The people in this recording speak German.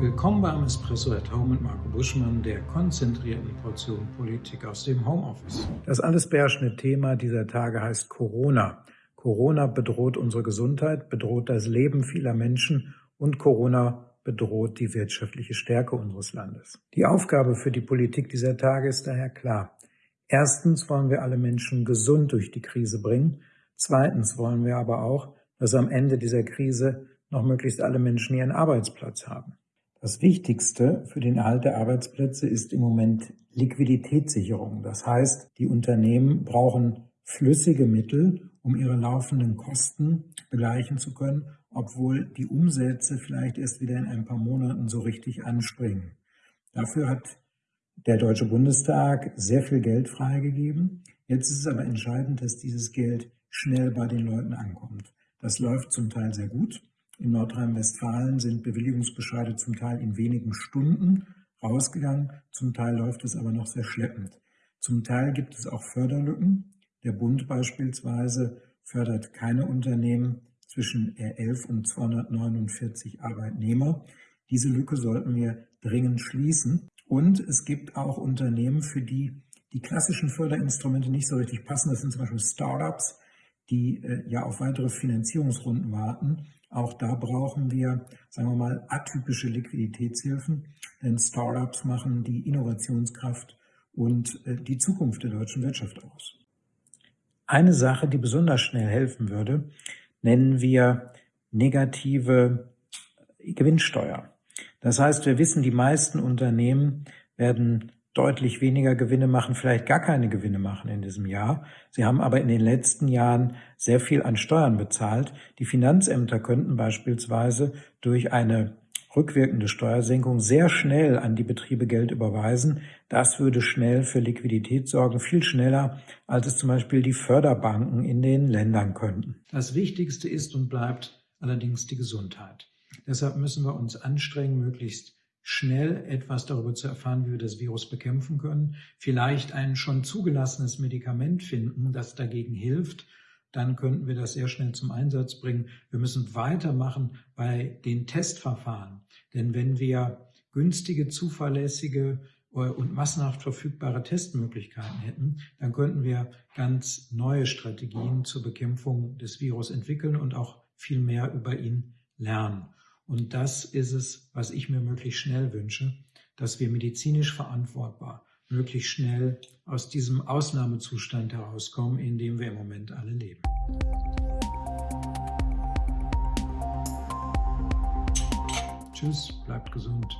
Willkommen beim Espresso at Home mit Marco Buschmann, der konzentrierten Portion Politik aus dem Homeoffice. Das alles beherrschende Thema dieser Tage heißt Corona. Corona bedroht unsere Gesundheit, bedroht das Leben vieler Menschen und Corona bedroht die wirtschaftliche Stärke unseres Landes. Die Aufgabe für die Politik dieser Tage ist daher klar. Erstens wollen wir alle Menschen gesund durch die Krise bringen. Zweitens wollen wir aber auch, dass am Ende dieser Krise noch möglichst alle Menschen ihren Arbeitsplatz haben. Das Wichtigste für den Erhalt der Arbeitsplätze ist im Moment Liquiditätssicherung. Das heißt, die Unternehmen brauchen flüssige Mittel, um ihre laufenden Kosten begleichen zu können, obwohl die Umsätze vielleicht erst wieder in ein paar Monaten so richtig anspringen. Dafür hat der Deutsche Bundestag sehr viel Geld freigegeben. Jetzt ist es aber entscheidend, dass dieses Geld schnell bei den Leuten ankommt. Das läuft zum Teil sehr gut. In Nordrhein-Westfalen sind Bewilligungsbescheide zum Teil in wenigen Stunden rausgegangen, zum Teil läuft es aber noch sehr schleppend. Zum Teil gibt es auch Förderlücken. Der Bund beispielsweise fördert keine Unternehmen zwischen R11 und 249 Arbeitnehmer. Diese Lücke sollten wir dringend schließen. Und es gibt auch Unternehmen, für die die klassischen Förderinstrumente nicht so richtig passen. Das sind zum Beispiel Startups, die äh, ja auf weitere Finanzierungsrunden warten. Auch da brauchen wir, sagen wir mal, atypische Liquiditätshilfen, denn Startups machen die Innovationskraft und äh, die Zukunft der deutschen Wirtschaft aus. Eine Sache, die besonders schnell helfen würde, nennen wir negative Gewinnsteuer. Das heißt, wir wissen, die meisten Unternehmen werden deutlich weniger Gewinne machen, vielleicht gar keine Gewinne machen in diesem Jahr. Sie haben aber in den letzten Jahren sehr viel an Steuern bezahlt. Die Finanzämter könnten beispielsweise durch eine rückwirkende Steuersenkung sehr schnell an die Betriebe Geld überweisen. Das würde schnell für Liquidität sorgen, viel schneller, als es zum Beispiel die Förderbanken in den Ländern könnten. Das Wichtigste ist und bleibt allerdings die Gesundheit. Deshalb müssen wir uns anstrengen, möglichst schnell etwas darüber zu erfahren, wie wir das Virus bekämpfen können, vielleicht ein schon zugelassenes Medikament finden, das dagegen hilft, dann könnten wir das sehr schnell zum Einsatz bringen. Wir müssen weitermachen bei den Testverfahren, denn wenn wir günstige, zuverlässige äh, und massenhaft verfügbare Testmöglichkeiten hätten, dann könnten wir ganz neue Strategien zur Bekämpfung des Virus entwickeln und auch viel mehr über ihn lernen. Und das ist es, was ich mir möglichst schnell wünsche, dass wir medizinisch verantwortbar möglichst schnell aus diesem Ausnahmezustand herauskommen, in dem wir im Moment alle leben. Tschüss, bleibt gesund.